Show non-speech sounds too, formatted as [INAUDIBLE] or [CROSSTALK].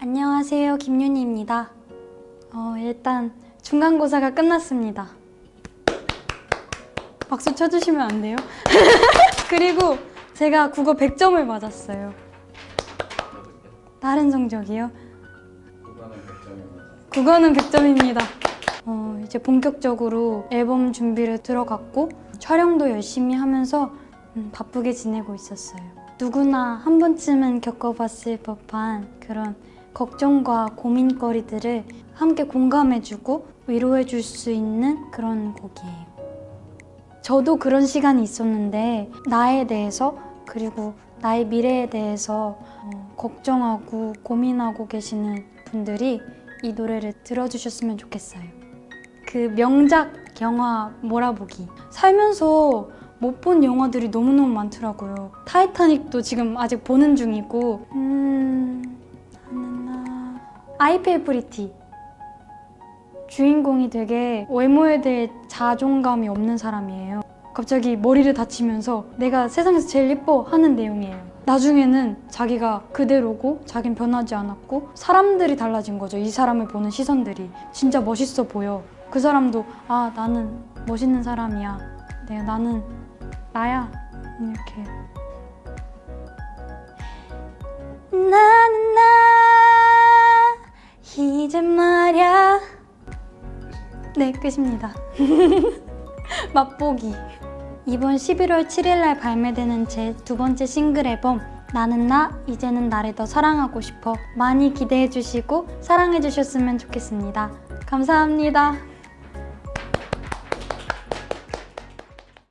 안녕하세요 김윤희입니다 어, 일단 중간고사가 끝났습니다 박수 쳐주시면 안 돼요? [LAUGHS] 그리고 제가 국어 100점을 맞았어요 다른 성적이요? 국어는 100점입니다. 국어는 100점입니다 어, 이제 본격적으로 앨범 준비를 들어갔고 촬영도 열심히 하면서 음, 바쁘게 지내고 있었어요 누구나 한 번쯤은 겪어봤을 법한 그런 걱정과 고민거리들을 함께 공감해주고 위로해줄 수 있는 그런 곡이에요. 저도 그런 시간이 있었는데 나에 대해서 그리고 나의 미래에 대해서 어, 걱정하고 고민하고 계시는 분들이 이 노래를 들어주셨으면 좋겠어요. 그 명작 영화 몰아보기 살면서 못 본 영화들이 너무너무 많더라고요. 타이타닉도 지금 아직 보는 중이고 음... Pretty 주인공이 되게 외모에 대해 자존감이 없는 사람이에요. 갑자기 머리를 다치면서 내가 세상에서 제일 예뻐 하는 내용이에요. 나중에는 자기가 그대로고 자긴 변하지 않았고 사람들이 달라진 거죠. 이 사람을 보는 시선들이 진짜 멋있어 보여. 그 사람도 아 나는 멋있는 사람이야. 내가 나는 나야 이렇게 말야. 네 끝입니다. [LAUGHS] 맛보기. 이번 11월 7일날 발매되는 제 두 번째 싱글 앨범 나는 나 이제는 나를 더 사랑하고 싶어. 많이 기대해 주시고 사랑해 주셨으면 좋겠습니다. 감사합니다